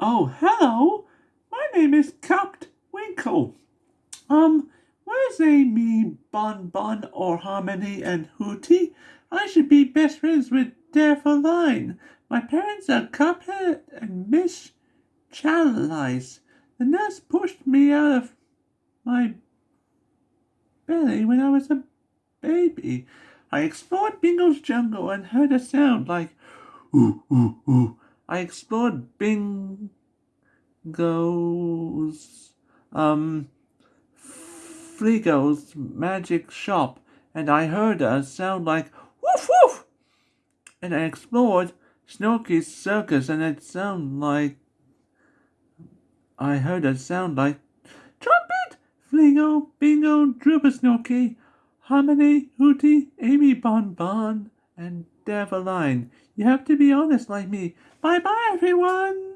Oh, hello. My name is Cocked Winkle. Um, where's Amy, Bon Bon, or Harmony and Hooty? I should be best friends with Line. My parents are Cuphead and Miss Chalice. The nurse pushed me out of my belly when I was a baby. I explored Bingo's jungle and heard a sound like ooh, ooh, ooh. I explored Bingo's um Fleego's magic shop and I heard a sound like woof woof. And I explored Snorky's circus and it sounded like I heard a sound like trumpet, Fleego, Bingo, Drooper Snorky, Harmony, Hooty, Amy Bon Bon, and Develine. You have to be honest like me. Bye bye, everyone.